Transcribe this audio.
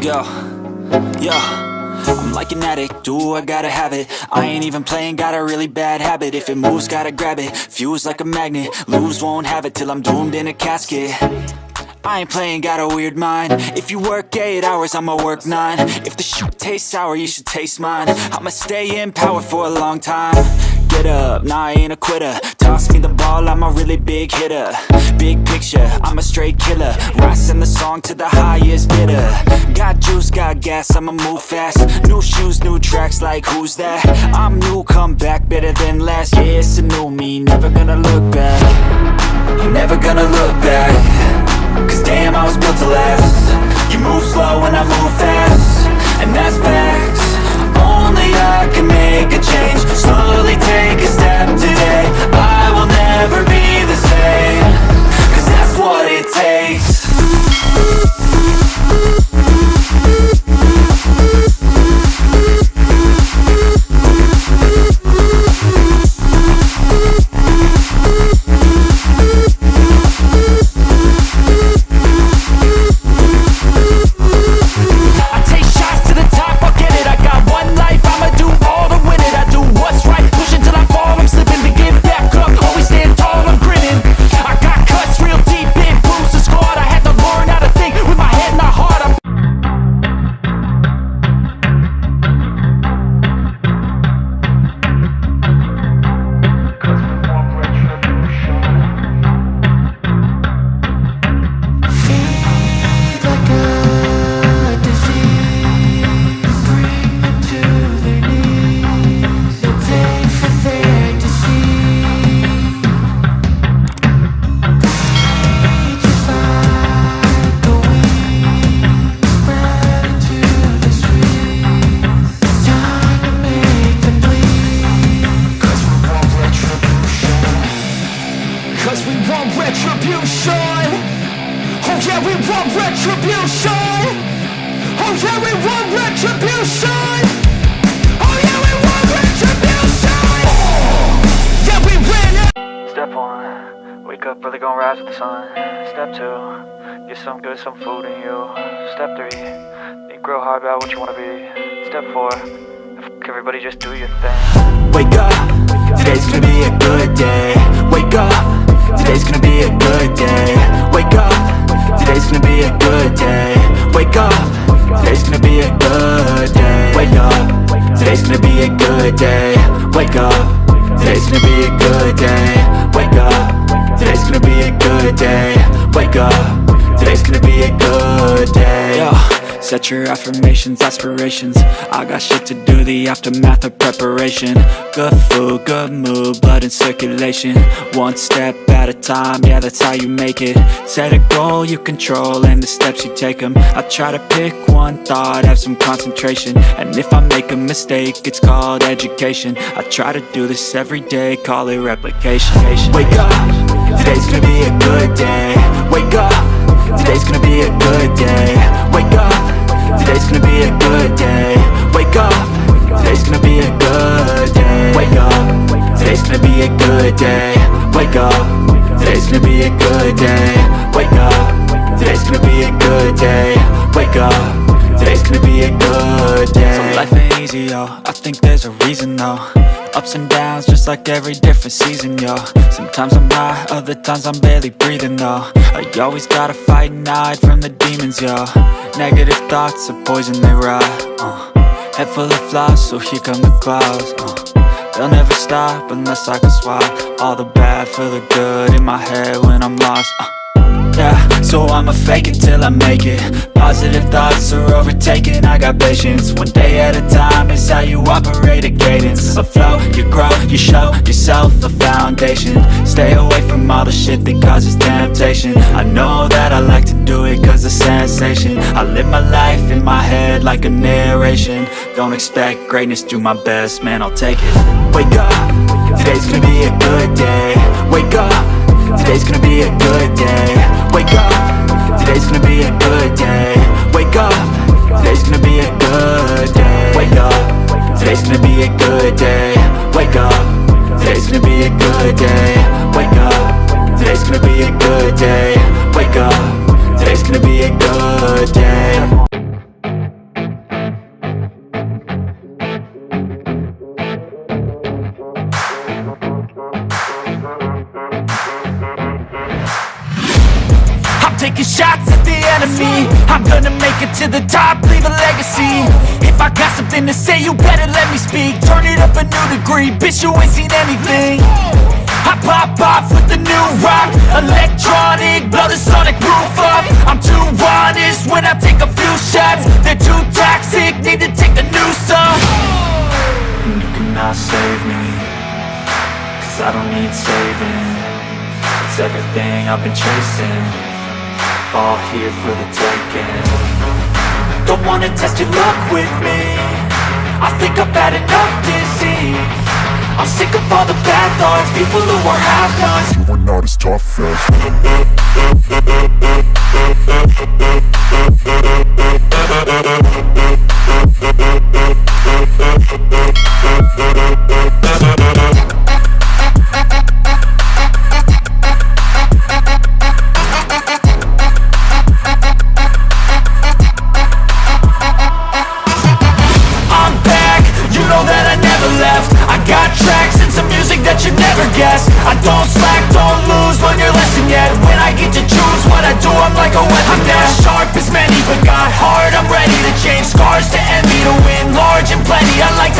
go. Yeah. I'm like an addict, do I gotta have it? I ain't even playing, got a really bad habit. If it moves, gotta grab it, fuse like a magnet. Lose, won't have it till I'm doomed in a casket. I ain't playing, got a weird mind. If you work 8 hours, I'ma work 9 If the shoot tastes sour, you should taste mine. I'ma stay in power for a long time Get up, nah I ain't a quitter. Toss me the ball, I'm a really big hitter. Big picture, I'm a straight killer. Rising the song to the highest bidder. Got juice, got gas, I'ma move fast. New shoes, new tracks, like who's that? I'm new, come back, better than last Yeah, it's a new me, never gonna look back. Never gonna look back. Cause damn, I was built to last. You move slow retribution Oh yeah, we want retribution Oh yeah, we want retribution oh, Yeah, we win Step one, wake up early, gonna rise with the sun. Step two, get some good, some food in you. Step three, think real hard about what you wanna be. Step four, f- everybody just do your thing. Wake up, today's gonna be a good day. Wake up, today's gonna be a good day. Wake up, gonna be a good day. Wake up, today's gonna be a good day. Wake up, today's gonna be a good day. Wake up. Today's gonna be a good day. Wake up. Today's gonna be a good day. Wake up. Today's gonna be a good day. Set your affirmations, aspirations. I got shit to do, the aftermath of preparation. Good food, good mood, blood in circulation. One step at a time, yeah, that's how you make it. Set a goal you control and the steps you take them. I try to pick one thought, have some concentration. And if I make a mistake, it's called education. I try to do this every day, call it replication. Wake up, today's gonna be a good day. Wake up, today's gonna be a good day. Gonna be a good day. Wake up, today's gonna be a good day. Wake up, today's gonna be a good day. Wake up, today's gonna be a good day. Wake up, today's gonna be a good day. Wake up, today's gonna be a good day. So life ain't easy, yo. I think there's a reason, though. Ups and downs, just like every different season, yo. Sometimes I'm high, other times I'm barely breathing, though. I always gotta fight and hide from the demons, yo. Negative thoughts are poison, they rot. Uh. Head full of flies, so here come the clouds. Uh. They'll never stop unless I can swap all the bad for the good in my head when I'm lost. Uh. Yeah, so I'ma fake it till I make it. Positive thoughts are overtaken, I got patience. One day at a time is how you operate a cadence. A flow, you grow, you show yourself a foundation. Stay away from all the shit that causes temptation. I know that I like to do it cause it's sensation. I live my life in my head like a narration. Don't expect greatness, do my best, man, I'll take it. Wake up, today's gonna be a good day. Wake up Today's gonna be a good day. Wake up. Today's gonna be a good day. Wake up. Today's gonna be a the enemy I'm gonna make it to the top, leave a legacy. If I got something to say, you better let me speak. Turn it up a new degree, bitch, you ain't seen anything. I pop off with the new rock. Electronic, blow the sonic roof up. I'm too honest when I take a few shots. They're too toxic, need to take a new song And you cannot save me Cause I don't need saving. It's everything I've been chasing All here for the taking. Don't wanna test your luck with me. I think I've had enough disease. I'm sick of all the bad thoughts People who are half-nots You are not as tough as music you never guess. I don't slack, don't lose, learn your lesson yet. When I get to choose what I do, I'm like a weapon I'm not sharp as many, but got heart I'm ready to change scars to envy To win large and plenty. I like